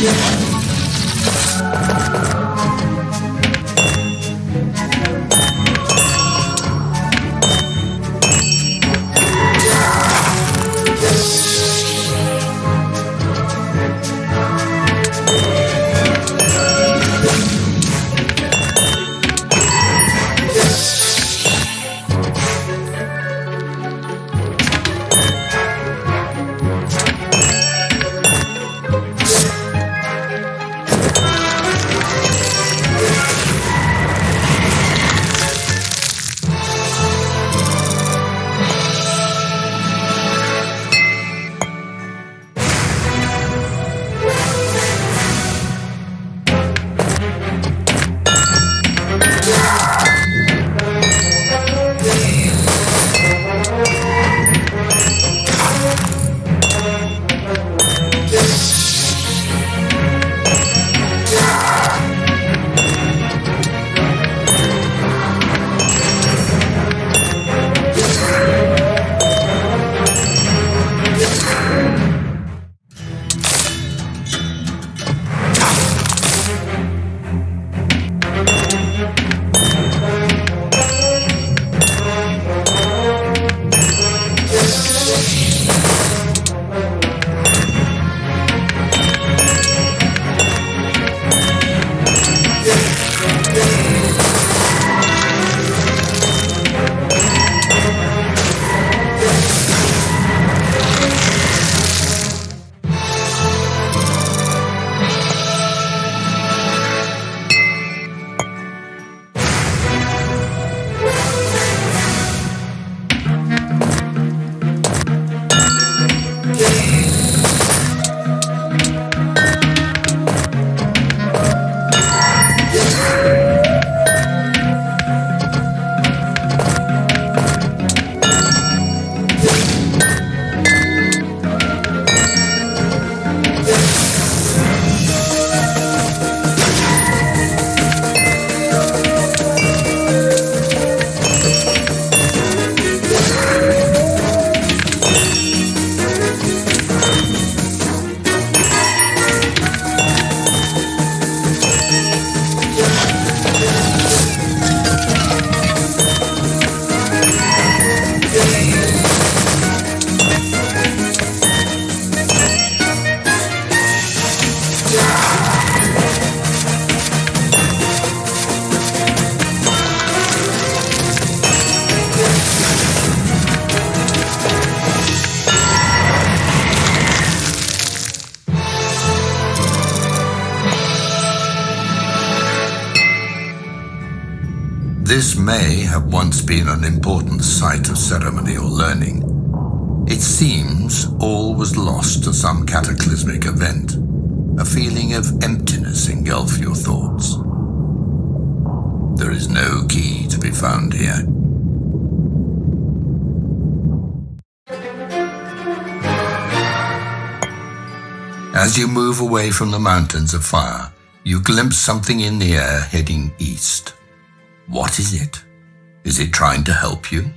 Yeah. This may have once been an important site of ceremony or learning. It seems all was lost to some cataclysmic event. A feeling of emptiness engulf your thoughts. There is no key to be found here. As you move away from the mountains of fire, you glimpse something in the air heading east. What is it? Is it trying to help you?